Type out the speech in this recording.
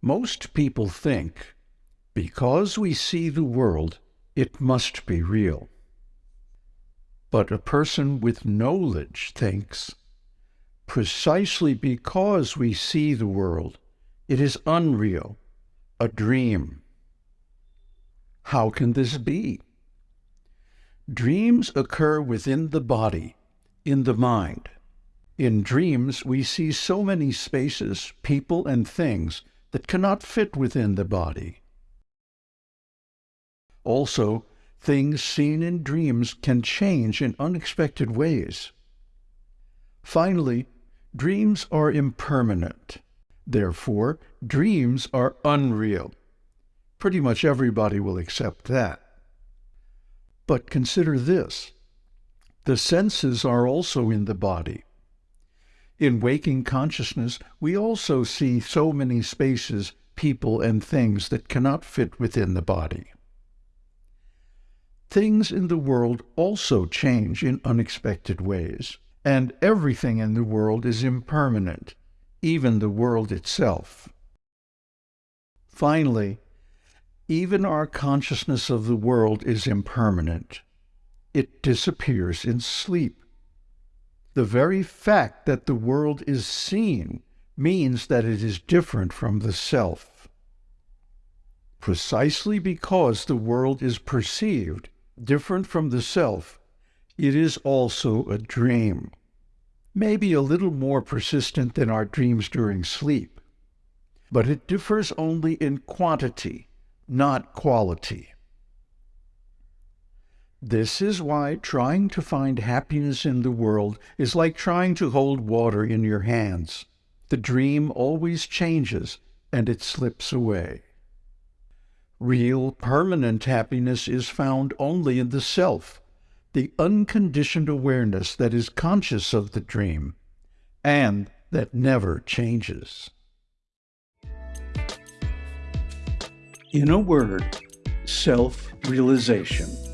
Most people think, because we see the world, it must be real. But a person with knowledge thinks, precisely because we see the world, it is unreal, a dream. How can this be? Dreams occur within the body, in the mind. In dreams, we see so many spaces, people, and things that cannot fit within the body. Also, things seen in dreams can change in unexpected ways. Finally, dreams are impermanent. Therefore, dreams are unreal. Pretty much everybody will accept that. But consider this. The senses are also in the body. In waking consciousness, we also see so many spaces, people, and things that cannot fit within the body. Things in the world also change in unexpected ways, and everything in the world is impermanent, even the world itself. Finally, even our consciousness of the world is impermanent. It disappears in sleep. The very fact that the world is seen means that it is different from the self. Precisely because the world is perceived different from the self, it is also a dream. Maybe a little more persistent than our dreams during sleep. But it differs only in quantity, not quality. This is why trying to find happiness in the world is like trying to hold water in your hands. The dream always changes and it slips away. Real, permanent happiness is found only in the self, the unconditioned awareness that is conscious of the dream and that never changes. In a word, self realization.